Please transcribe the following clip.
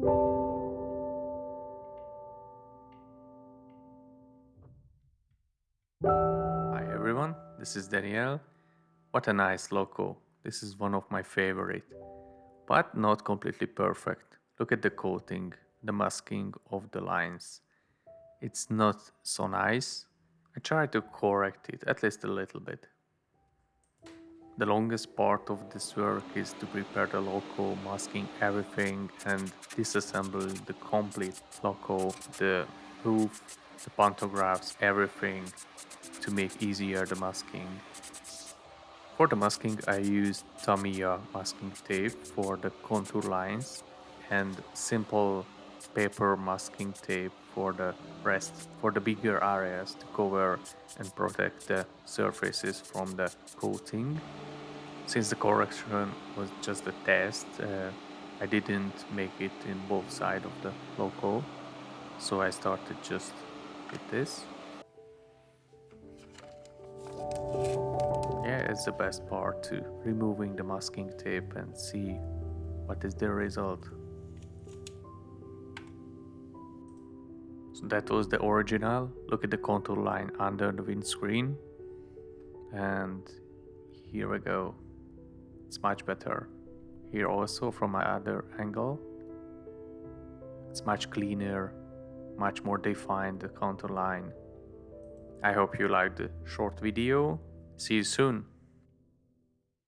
Hi everyone, this is Daniel. What a nice loco. This is one of my favorite, but not completely perfect. Look at the coating, the masking of the lines. It's not so nice. I try to correct it at least a little bit. The longest part of this work is to prepare the loco, masking everything and disassembling the complete loco, the roof, the pantographs, everything to make easier the masking. For the masking I used Tamiya masking tape for the contour lines and simple paper masking tape for the rest, for the bigger areas to cover and protect the surfaces from the coating. Since the correction was just a test, uh, I didn't make it in both sides of the loco, so I started just with this. Yeah, it's the best part to removing the masking tape and see what is the result. So that was the original. Look at the contour line under the windscreen. And here we go. It's much better. Here also from my other angle. It's much cleaner, much more defined the contour line. I hope you liked the short video. See you soon.